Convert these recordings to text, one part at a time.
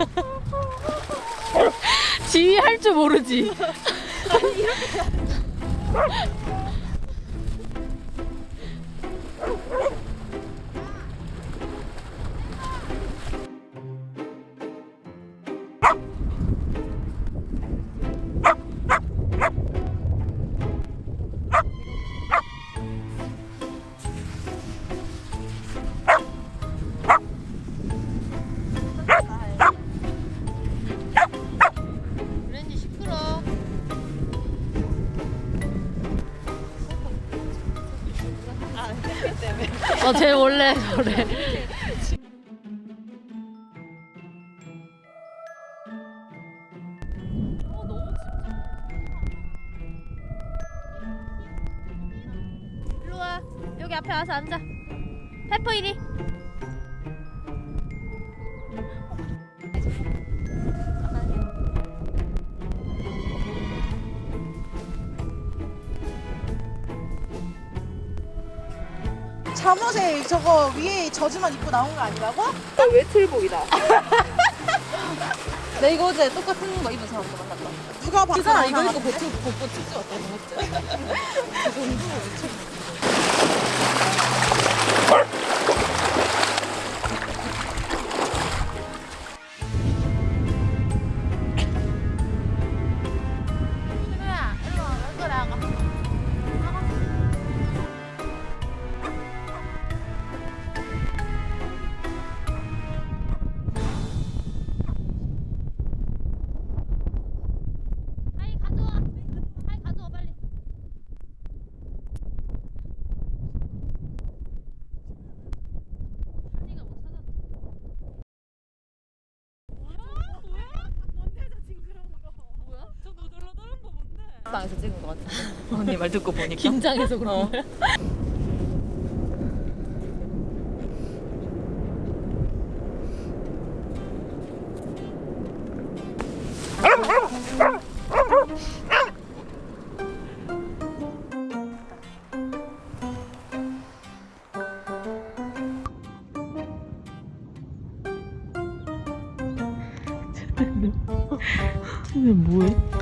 지휘할 줄 모르지. 아니 이렇게. 어, 쟤 원래 저래. 여기 앞에 와서 앉아. 페퍼 이리. 잠옷에 저거 위에 저지만 입고 나온 거 아니라고? 외출복이다. 나 이거 어제 똑같은 거 입은 사람도 만났다. 누가 봐? 그 사람 이거 입고 보트 벗고 찍지 왔다 그 정도 누 방에서 찍은 것 같아. 언니 말 듣고 보니까. 긴장해서 그런 거야? 쟤네 뭐해?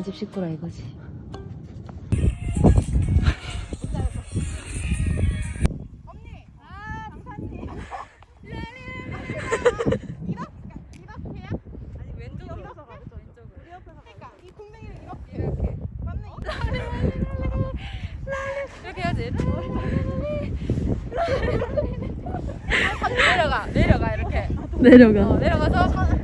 저거 한집 식구라 이거지. 이렇게 해야지. 내려가, 내려가 이렇게. 내려가. 어, 내려가서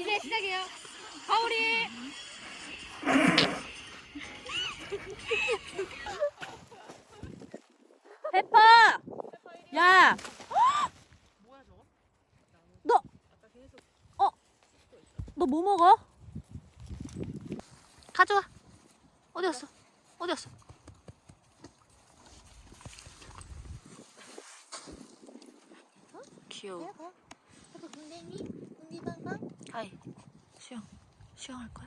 이제 시작이에요. 가오리. 페퍼. 야. 너. 어. 너 뭐 먹어? 가져와. 어디 갔어? 어디 갔어? 귀여워. 군대니? 군디 방방? 하이. 수영. 수영할 거야?